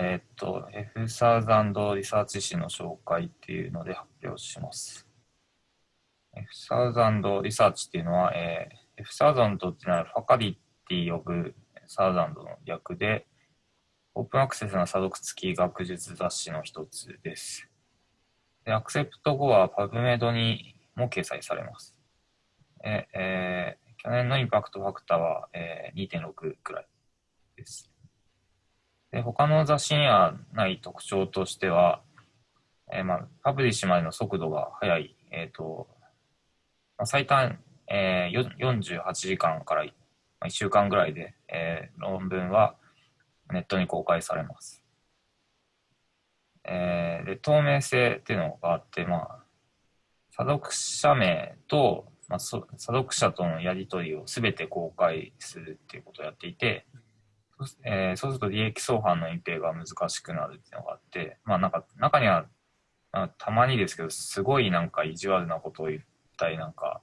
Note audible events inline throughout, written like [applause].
えっ、と、F サーザンドリサーチ誌の紹介っていうので発表します。F サーザンドリサーチっていうのは、えー、F サーザンドっていうのはファカリティオブサーザンドの略で、オープンアクセスな査読付き学術雑誌の一つです。で、アクセプト後は PubMed にも掲載されます。ええー、去年のインパクトファクターは、えー、2.6くらいです。で、他の雑誌にはない特徴としては、えー、まあ、パブリッシュまでの速度が速い、え、ー、と、まあ、最短、えー、48時間から1週間ぐらいで、えー、論文はネットに公開されます。えー、で、透明性っていうのがあって、まあ、査読者名と、まあ、査読者とのやり取りをすべて公開するっていうことをやっていて、えー、そうすると利益相反の隠蔽が難しくなるっていうのがあって、まあなんか中には、まあ、たまにですけど、すごいなんか意地悪なことを言ったり、なんか、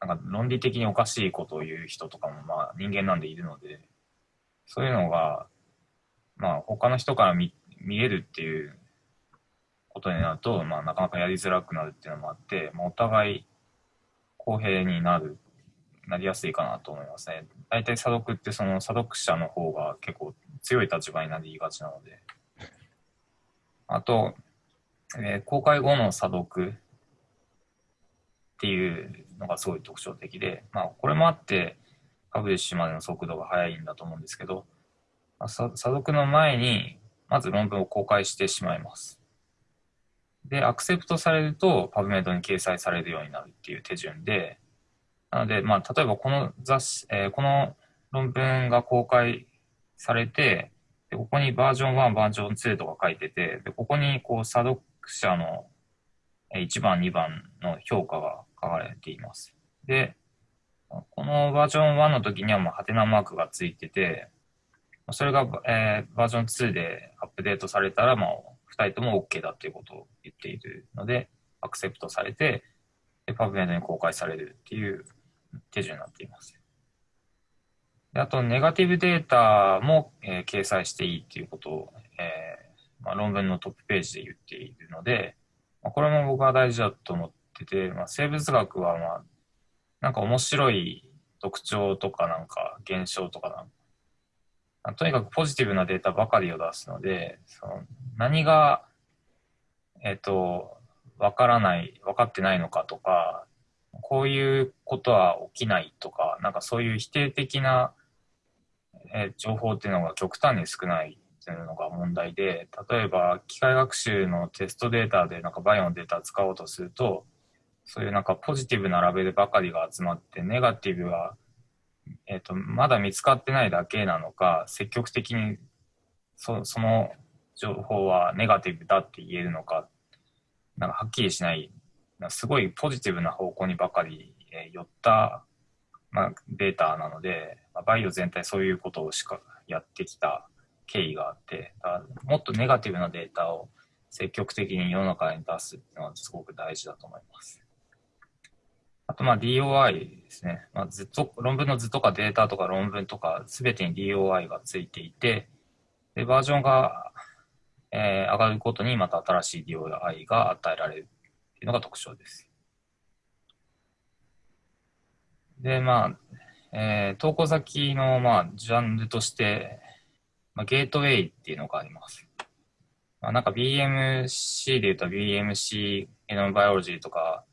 なんか論理的におかしいことを言う人とかもまあ人間なんでいるので、そういうのが、まあ他の人から見見えるっていうことになると、まあなかなかやりづらくなるっていうのもあって、まあ、お互い公平になるなりやすいかなと思いますね。大体査読ってその査読者の方が結構強い立場になりがちなので。あと、えー、公開後の査読っていうのがすごい特徴的で、まあこれもあってパブリッシュまでの速度が速いんだと思うんですけど、まあ、査読の前にまず論文を公開してしまいます。で、アクセプトされるとパブメイドに掲載されるようになるっていう手順で、なので、まあ、例えばこの雑誌、えー、この論文が公開されて、でここにバージョン1、バージョン2とか書いてて、でここにこう査読者の1番、2番の評価が書かれています。で、このバージョン1の時にはもうハテナマークがついてて、それが、えー、バージョン2でアップデートされたら、まあ、2人とも OK だということを言っているので、アクセプトされて、パブメイドに公開されるっていう手順になっています。であと、ネガティブデータも、えー、掲載していいっていうことを、えーまあ、論文のトップページで言っているので、まあ、これも僕は大事だと思ってて、まあ、生物学は、まあ、なんか面白い特徴とかなんか現象とかなんか、とにかくポジティブなデータばかりを出すので、その何が、えっ、ー、と、わからない、分かってないのかとか、こういうことは起きないとか、なんかそういう否定的な、え情報っていうのが極端に少ないっていうのが問題で、例えば機械学習のテストデータでなんかバイオのデータを使おうとすると、そういうなんかポジティブなラベルばかりが集まって、ネガティブは、えっ、ー、と、まだ見つかってないだけなのか、積極的にそその情報はネガティブだって言えるのか、なんかはっきりしないすごいポジティブな方向にばかり、え寄った、まあ、データなので、まあ、バイオ全体そういうことをしかやってきた経緯があって、もっとネガティブなデータを積極的に世の中に出すっていうのはすごく大事だと思います。あと、まあ DOI ですね。まあ、ずっと、論文の図とかデータとか論文とかすべてに DOI がついていて、で、バージョンが、えー、上がることにまた新しい DOI が与えられるていうのが特徴です。で、まあ、えー、投稿先の、まあ、ジャンルとして、まあ、ゲートウェイっていうのがあります。まあ、なんか BMC で言うと BMC ゲノムバイオロジーとか、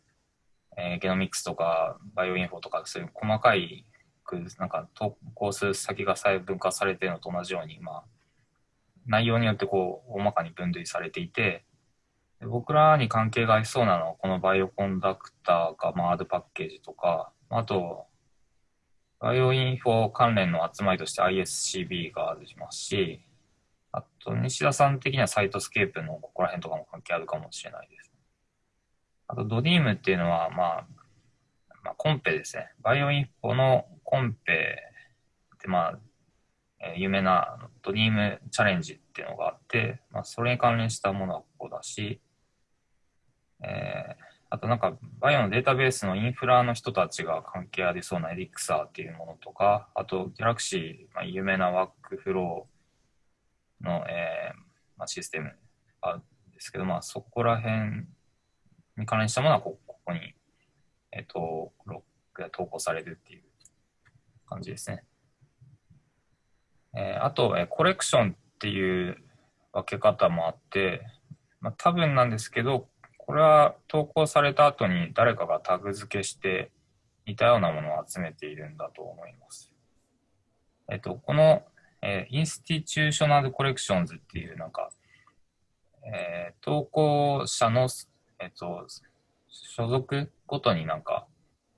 えー、ゲノミクスとかバイオインフォとかそういう細かいなんか投稿する先が細分化されてるのと同じように、まあ、内容によってこう大まかに分類されていて、僕らに関係がありそうなのは、この Bioconductor が回るパッケージとか、あと、バイオインフォ関連の集まりとして ISCB がありますし、あと、西田さん的には Cytoscape のここら辺とかも関係あるかもしれないです。あと、 DREAM っていうのは、まあ、まあ、コンペですね。バイオインフォのコンペって、まあ、えー、有名なドリームチャレンジっていうのがあって、まあ、それに関連したものはここだし、えー、あとなんか、バイオのデータベースのインフラの人たちが関係ありそうなエリクサーっていうものとか、あと、ギャラクシー、まあ、有名なワークフローの、えーまあ、システムあるんですけど、まあ、そこら辺に関連したものはこここに、えっ、と、ロックが投稿されるっていう感じですね。えー、あと、えー、コレクションっていう分け方もあって、まあ、多分なんですけど、これは投稿された後に誰かがタグ付けして似たようなものを集めているんだと思います。えっと、この、えー、 Institutional Collections っていうなんか、えー、投稿者の、えっと、所属ごとになんか、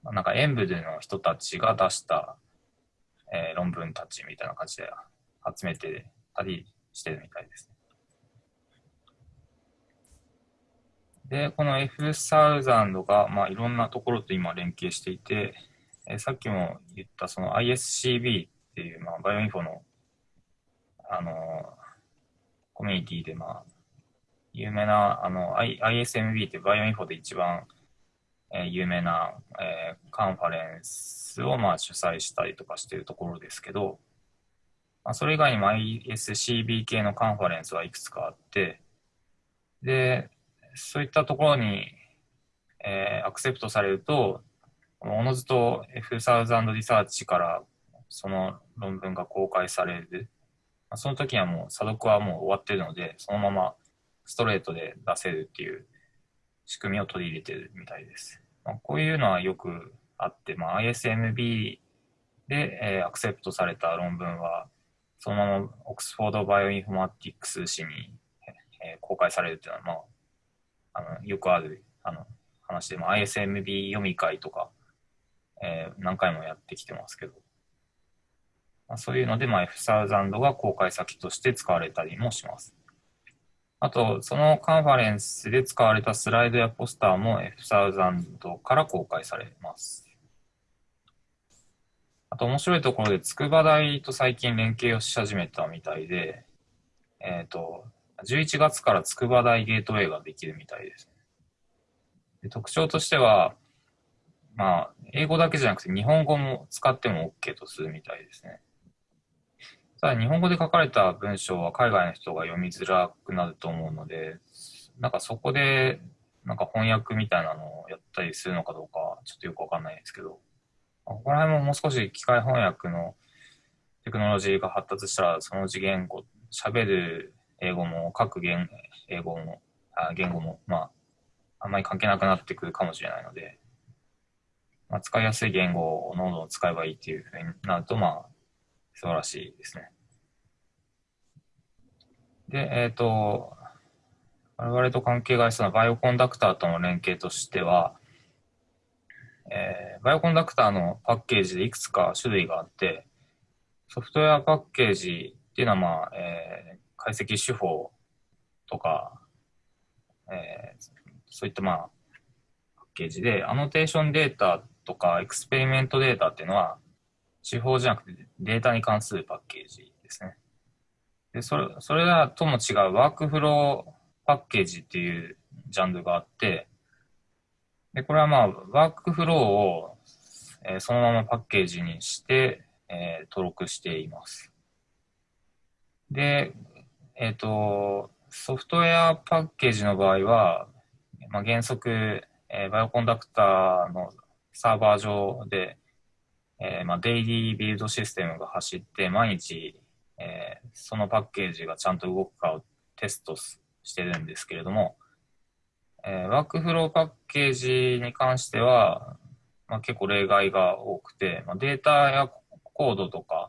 なんか演舞での人たちが出した、えー、論文たちみたいな感じで集めてたりしてるみたいですね。で、この F1000 が、まあ、いろんなところと今連携していて、え、さっきも言ったその ISCB っていう、まあ、バイオインフォの、あのー、コミュニティで、まあ、有名な、あの、I、ISMB ってバイオインフォで一番、えー、有名な、えー、カンファレンスを、まあ、主催したりとかしているところですけど、まあ、それ以外にも ISCB 系のカンファレンスはいくつかあって、で、そういったところに、えー、アクセプトされると、おのずと F1000 リサーチからその論文が公開される。その時はもう査読はもう終わってるので、そのままストレートで出せるっていう仕組みを取り入れてるみたいです。まあ、こういうのはよくあって、まあ、ISMB で、えー、アクセプトされた論文は、そのまま Oxford Bioinformatics 誌に、えー、公開されるっていうのは、まあ、あのよくあるあの話で、まあ、ISMB 読み会とか、えー、何回もやってきてますけど、まあ、そういうので、まあ、F1000 が公開先として使われたりもします。あと、そのカンファレンスで使われたスライドやポスターも F1000 から公開されます。あと面白いところで、筑波大と最近連携をし始めたみたいで、えっ、ー、と、11月から筑波大ゲートウェイができるみたいです。で特徴としては、まあ、英語だけじゃなくて日本語も使っても OK とするみたいですね。ただ日本語で書かれた文章は海外の人が読みづらくなると思うので、なんかそこでなんか翻訳みたいなのをやったりするのかどうかちょっとよくわかんないですけど、ここら辺ももう少し機械翻訳のテクノロジーが発達したらその次元語、喋る英語も各言英語もあ言語も、まあ、あんまり関係なくなってくるかもしれないので、まあ、使いやすい言語をどんどん使えばいいっていうふうになると、まあ、素晴らしいですね。で、えっ、ー、と、我々と関係がありそうなバイオコンダクターとの連携としては、えー、バイオコンダクターのパッケージでいくつか種類があって、ソフトウェアパッケージっていうのは、まあ、えー、解析手法とか、えー、そういったまあ、パッケージで、アノテーションデータとかエクスペリメントデータっていうのは、手法じゃなくてデータに関するパッケージですね。で、それ、それらとも違うワークフローパッケージっていうジャンルがあって、で、これはまあ、ワークフローを、えー、そのままパッケージにして、えー、登録しています。で、えっ、ー、と、ソフトウェアパッケージの場合は、まあ、原則、えー、バイオコンダクターのサーバー上で、えー、まあ、デイリービルドシステムが走って、毎日、えー、そのパッケージがちゃんと動くかをテストしてるんですけれども、えー、ワークフローパッケージに関しては、まあ、結構例外が多くて、まあ、データやコードとか、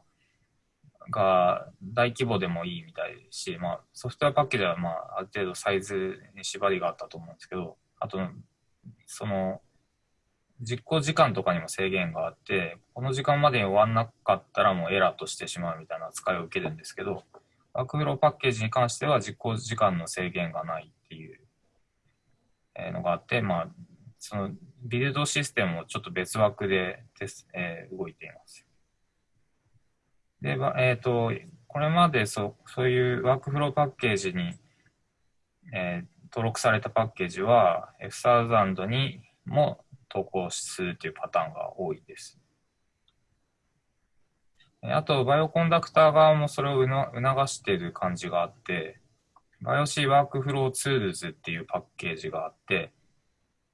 が大規模でもいいみたいですし、まあ、ソフトウェアパッケージは、まあ、ある程度サイズに縛りがあったと思うんですけど、あと、その、実行時間とかにも制限があって、この時間までに終わんなかったらもうエラーとしてしまうみたいな扱いを受けるんですけど、ワークフローパッケージに関しては実行時間の制限がないっていうのがあって、まあ、そのビルドシステムもちょっと別枠でテス、えー、動いています。で、えっ、ー、と、これまでそそういうワークフローパッケージに、えー、登録されたパッケージは F1000 にも投稿するというパターンが多いです。あと、 Bioconductor 側もそれを促している感じがあって、 BiocWorkflowTools っていうパッケージがあって、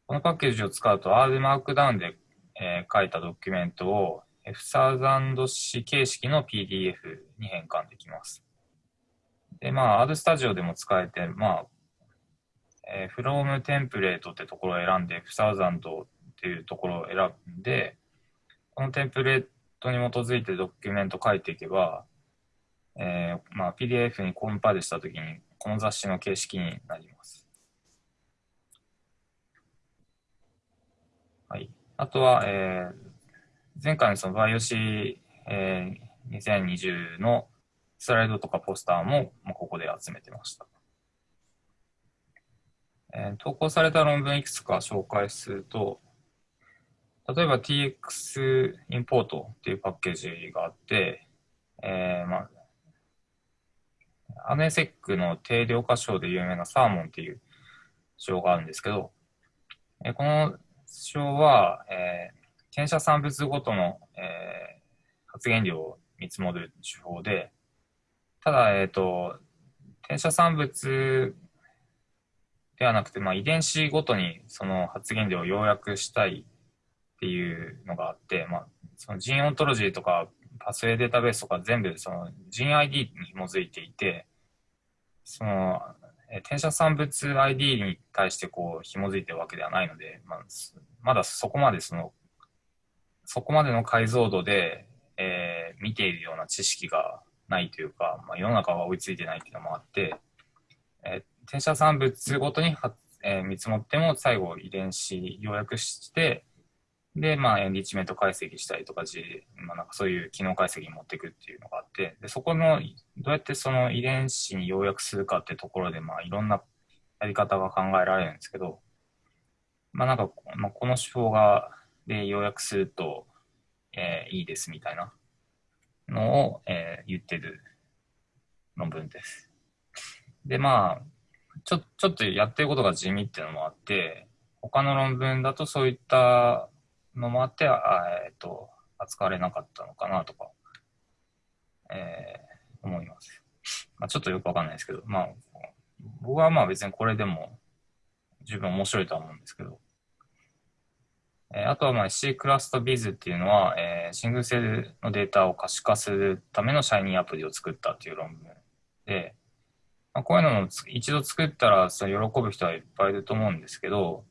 このパッケージを使うと R Markdown で、えー、書いたドキュメントを F1000C 形式の PDF に変換できます。で、まあ、R スタジオでも使えて、まあ、えー、from テンプレートってところを選んで F1000 っていうところを選んで、このテンプレートに基づいてドキュメント書いていけば、えー、まあ、PDF にコンパイルしたときに、この雑誌の形式になります。はい。あとは、えー、前回のそのバイオシ、えー、2020のスライドとかポスターも、まあ、ここで集めてました。えー、投稿された論文いくつか紹介すると、例えば TX インポートっていうパッケージがあって、えー、まあ、アネセックの定量化章で有名なサーモンっていう章があるんですけど、えー、この章は、えー、転写産物ごとの、えー、発言量を見積もる手法で、ただ、えっ、ー、と、転写産物ではなくて、まあ、遺伝子ごとにその発言量を要約したいっていうのがあって、まあ、そのジンオントロジーとかパスウェイデータベースとか全部そのジン ID に紐づいていて、その、え転写産物 ID に対してこう紐づいてるわけではないので、まあ、まだそこまでそのそこまでの解像度で、えー、見ているような知識がないというか、まあ、世の中が追いついてないっていうのもあって、えー、転写産物ごとに、えー、見積もっても最後遺伝子要約して、で、まあ、エンリッチメント解析したりとか、まあ、なんかそういう機能解析に持っていくっていうのがあって、で、そこの、どうやってその遺伝子に要約するかってところで、まあ、いろんなやり方が考えられるんですけど、まあ、なんか、まあ、この手法が、で要約すると、えー、いいですみたいなのを、えー、言ってる論文です。で、まあ、ちょ、ちょっとやってることが地味っていうのもあって、他の論文だとそういったのもあって、あえっ、ー、と、扱われなかったのかなとか、えー、思います。まあ、ちょっとよくわかんないですけど、まあ、僕はまあ別にこれでも十分面白いとは思うんですけど、あとはまあ C クラストビズっていうのは、えー、シングルセルのデータを可視化するためのシャイニーアプリを作ったっていう論文で、まあ、こういうのも一度作ったらそれ喜ぶ人はいっぱいいると思うんですけど、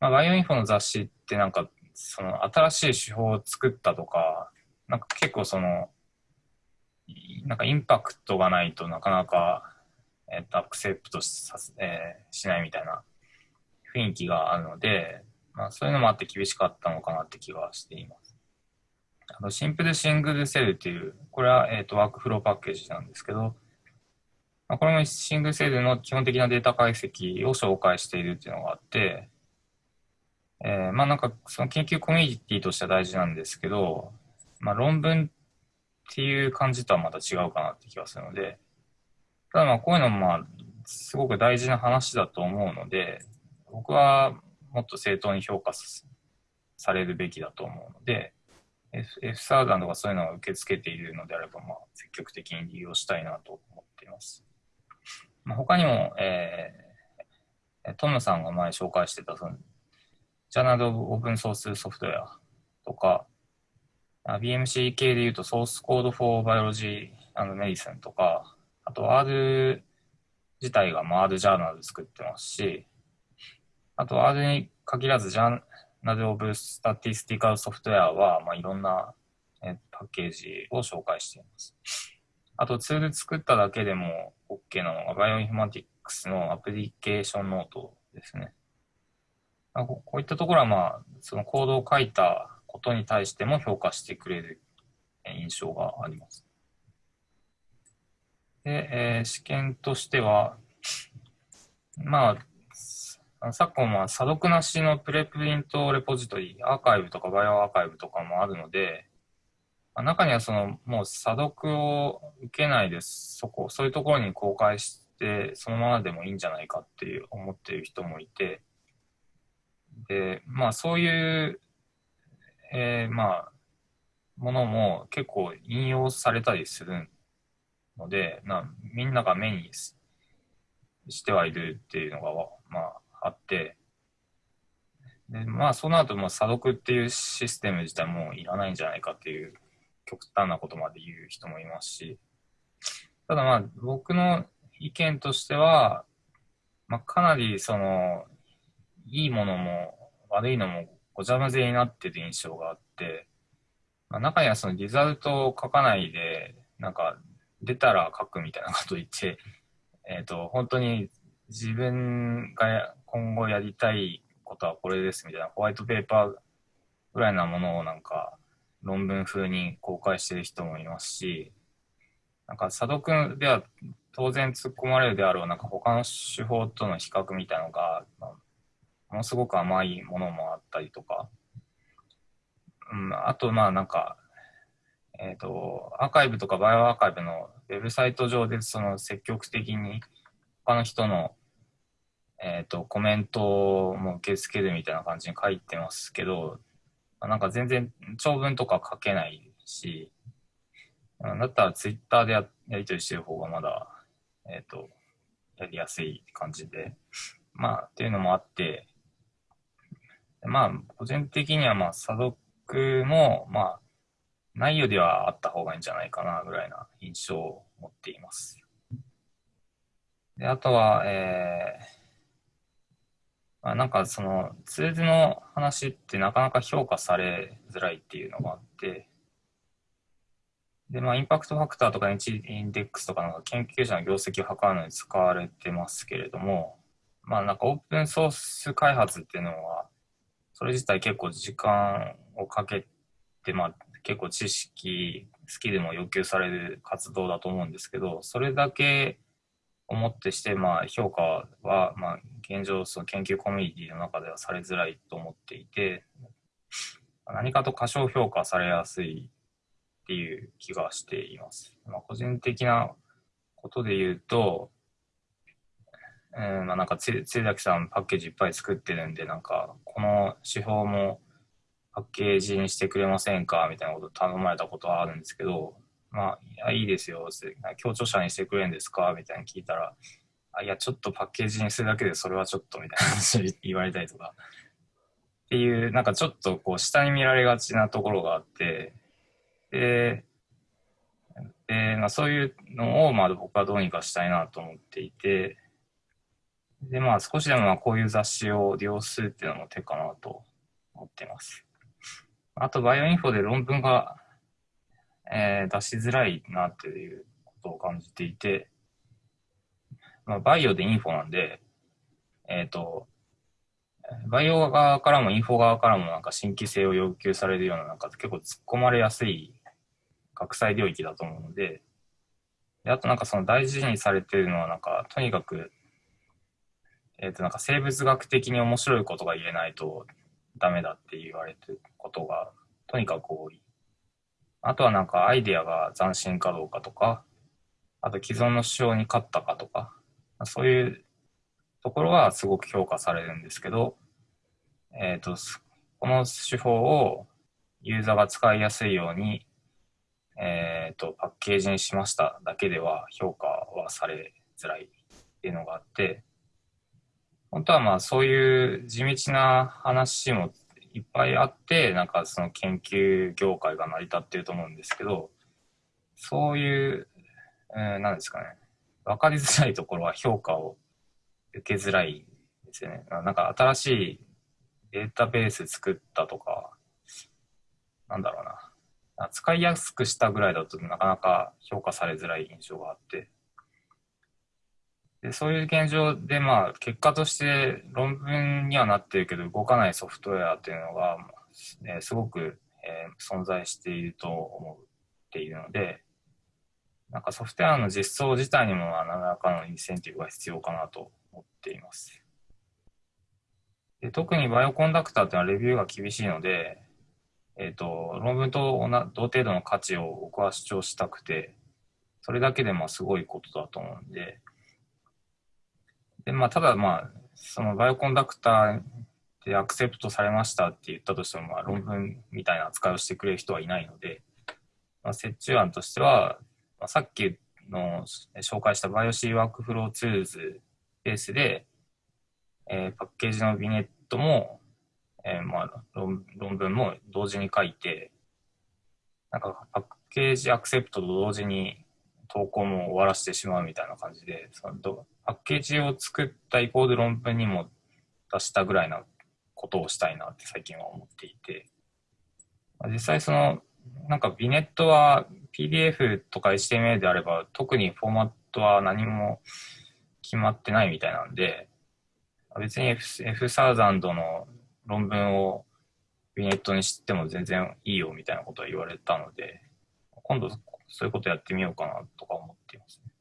まあ、バイオインフォの雑誌ってなんかその新しい手法を作ったとか、なんか結構その、なんかインパクトがないとなかなか、えっと、アクセプトさせ、えー、しないみたいな雰囲気があるので、まあ、そういうのもあって厳しかったのかなって気がしています。あのシンプルシングルセルっていう、これは、えーと、ワークフローパッケージなんですけど、まあ、これもシングルセルの基本的なデータ解析を紹介しているっていうのがあって、えー、まあなんかその研究コミュニティとしては大事なんですけど、まあ論文っていう感じとはまた違うかなって気がするので、ただまあこういうのもまあすごく大事な話だと思うので、僕はもっと正当に評価されるべきだと思うので、F, F サーダンとかそういうのを受け付けているのであれば、まあ、積極的に利用したいなと思っています。まあ、他にも、えー、トムさんが前紹介してた、その、Journal Open Source Software とか、BMC 系で言うと、 Source Code for Biology Medicine とか、あと R 自体が R ジャーナル作ってますし、あと、R に限らず、 Journal of Statistical Software は、まあ、いろんな、えパッケージを紹介しています。あと、ツール作っただけでも OK なのが、 Bioinformatics の Application Note ですね。まあ、こういったところは、まあ、そのコードを書いたことに対しても評価してくれる印象があります。で、えー、試験としては、まあ、昨今は査読なしのプレプリントレポジトリ、アーカイブとかバイオアーカイブとかもあるので、中にはそのもう査読を受けないです。そこ、そういうところに公開して、そのままでもいいんじゃないかっていう思っている人もいて、で、まあそういう、えー、まあ、ものも結構引用されたりするので、なみんなが目にしてはいるっていうのが、まあ、あって、でまあ、そうなると、も査読っていうシステム自体もいらないんじゃないかっていう極端なことまで言う人もいますし、ただまあ、僕の意見としては、まあ、かなりその、いいものも悪いのもごちゃ混ぜになってる印象があって、まあ、中にはそのリザルトを書かないで、なんか出たら書くみたいなこと言って、えっ、ー、と、本当に自分が今後やりたいことはこれですみたいなホワイトペーパーぐらいなものをなんか論文風に公開してる人もいますし、なんか査読では当然突っ込まれるであろうなんか他の手法との比較みたいなのが、ものすごく甘いものもあったりとか、うん、あとまあなんか、えっ、ー、と、アーカイブとかバイオアーカイブのウェブサイト上でその積極的に他の人のえっ、ー、と、コメントも受け付けるみたいな感じに書いてますけど、なんか全然長文とか書けないし、だったらツイッターでややり取りしてる方がまだ、えっ、ー、と、やりやすい感じで、まあ、っていうのもあって、まあ、個人的には、まあ、査読も、まあ、内容ではあった方がいいんじゃないかな、ぐらいな印象を持っています。で、あとは、えー、あ、なんかそのツールの話ってなかなか評価されづらいっていうのがあって、で、まあ、インパクトファクターとかインデックスとかの研究者の業績を測るのに使われてますけれども、まあ、なんかオープンソース開発っていうのは、それ自体結構時間をかけて、まあ、結構知識、スキルも要求される活動だと思うんですけど、それだけをもってして、まあ、評価は、まあ、現状、その研究コミュニティの中ではされづらいと思っていて、何かと過小評価されやすいっていう気がしています。まあ、個人的なことで言うと、えー、まあなんかつ、つ崎さんパッケージいっぱい作ってるんで、なんか、この手法もパッケージにしてくれませんかみたいなこと頼まれたことはあるんですけど、まあ、い、いですよ、協調者にしてくれるんですかみたいに聞いたら、あ、いや、ちょっとパッケージにするだけでそれはちょっとみたいな [laughs] 話言われたりとか、っていう、なんかちょっとこう、下に見られがちなところがあって、で、でまあ、そういうのを、まあ、僕はどうにかしたいなと思っていて、で、まあ、少しでもまあこういう雑誌を利用するっていうのも手かなと思っています。あと、バイオインフォで論文がえー、出しづらいなっていうことを感じていて、まあ、バイオでインフォなんで、えっ、ー、と、バイオ側からもインフォ側からもなんか新規性を要求されるようななんか結構突っ込まれやすい学際領域だと思うので、であとなんかその大事にされてるのはなんかとにかく、えっ、ー、となんか生物学的に面白いことが言えないとダメだって言われてることがとにかく多い。あとはなんかアイデアが斬新かどうかとか、あと既存の主張に勝ったかとか、そういうところはすごく評価されるんですけど、えっ、ー、と、この手法をユーザーが使いやすいように、えっ、ー、と、パッケージにしましただけでは評価はされづらいっていうのがあって、本当はまあそういう地道な話もいっぱいあって、なんかその研究業界が成り立ってると思うんですけど、そういう、えー、なんですかね、わかりづらいところは評価を受けづらいですよね。なんか新しいデータベース作ったとか、なんだろうな。使いやすくしたぐらいだとなかなか評価されづらい印象があって、でそういう現状で、まあ、結果として論文にはなってるけど動かないソフトウェアっていうのが、え、すごく、えー、存在していると思っているので、なんかソフトウェアの実装自体にも何らかのインセンティブが必要かなと思っています。で特にバイオコンダクターっていうのはレビューが厳しいので、えっ、ー、と、論文と同程度の価値を僕は主張したくて、それだけでもすごいことだと思うんで、で、まあ、ただまあ、その Bioconductor で accept されましたって言ったとしても、まあ、論文みたいな扱いをしてくれる人はいないので、まあ、折衷案としては、さっきの紹介した BiocWorkflowTools ベースで、えー、パッケージの vignette も、えー、まあ論論文も同時に書いて、なんかパッケージアクセプトと同時に投稿も終わらせてしまうみたいな感じで、そのパッケージを作った一方で論文にも出したぐらいなことをしたいなって最近は思っていて、実際その、なんかビネットは PDF とか HTML であれば特にフォーマットは何も決まってないみたいなんで、別に F, F1000 の論文をビネットにしても全然いいよみたいなことは言われたので、今度そういうことやってみようかなとか思っていますね。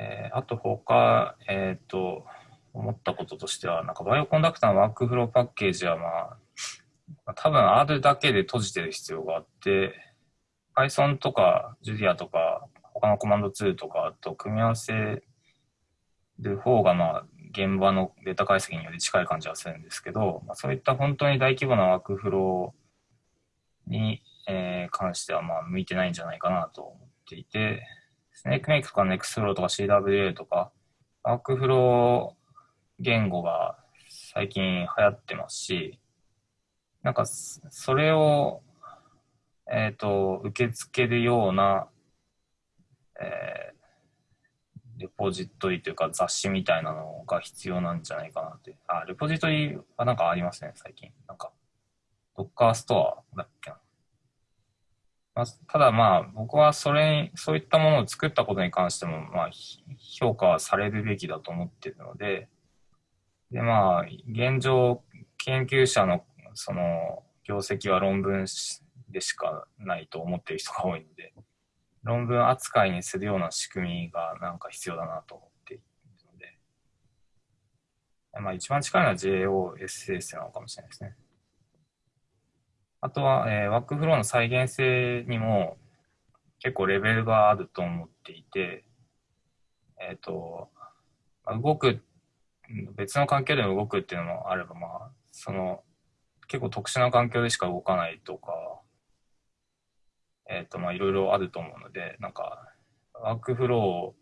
えー、あと他、えっ、ー、と、思ったこととしては、なんかバイオコンダクターのワークフローパッケージはまあ、多分 R だけで閉じてる必要があって、Python とか Julia とか他のコマンドツールとかと組み合わせる方がまあ現場のデータ解析により近い感じはするんですけど、まあ、そういった本当に大規模なワークフローに、えー、関してはまあ向いてないんじゃないかなと思っていて、スネークメイクとかネクスフローとか CWA とか、ワークフロー言語が最近流行ってますし、なんかそれを、えっ、ー、と、受け付けるような、えー、レポジトリというか雑誌みたいなのが必要なんじゃないかなって。あ、レポジトリはなんかありますね、最近。なんか、ドッカーストアだっけな。まあ、ただまあ、僕はそれに、そういったものを作ったことに関しても、まあ、評価はされるべきだと思っているので、でまあ、現状、研究者のその業績は論文でしかないと思っている人が多いので、論文扱いにするような仕組みがなんか必要だなと思っているので、まあ一番近いのは JOSS なのかもしれないですね。あとは、えー、ワークフローの再現性にも結構レベルがあると思っていて、えっ、ー、と、動く、別の環境でも動くっていうのもあれば、まあ、その、結構特殊な環境でしか動かないとか、えっ、ー、と、まあ、いろいろあると思うので、なんか、ワークフロ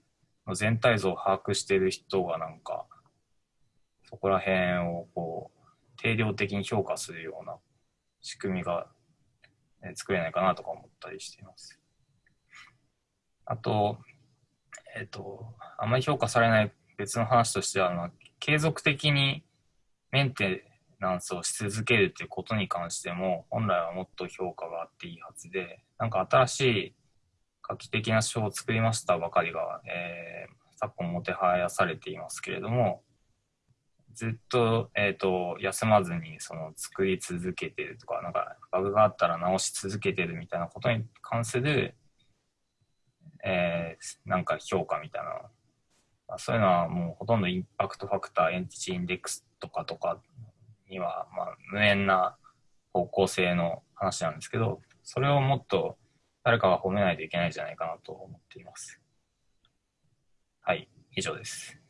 ーの全体像を把握している人がなんか、そこら辺をこう、定量的に評価するような仕組みが、え作れないかなとか思ったりしています。あと、えっ、ー、と、あまり評価されない別の話としては、継続的にメンテナンスをし続けるっていうことに関しても、本来はもっと評価があっていいはずで、なんか新しい画期的な書を作りましたばかりが、えー、昨今もてはやされていますけれども、ずっと,、えーと、休まずにその作り続けてるとか、なんかバグがあったら直し続けてるみたいなことに関する、えー、なんか評価みたいな、そういうのはもうほとんどインパクトファクター、エンティチインデックスとかとかには、まあ、無縁な方向性の話なんですけど、それをもっと誰かが褒めないといけないんじゃないかなと思っています。はい、以上です。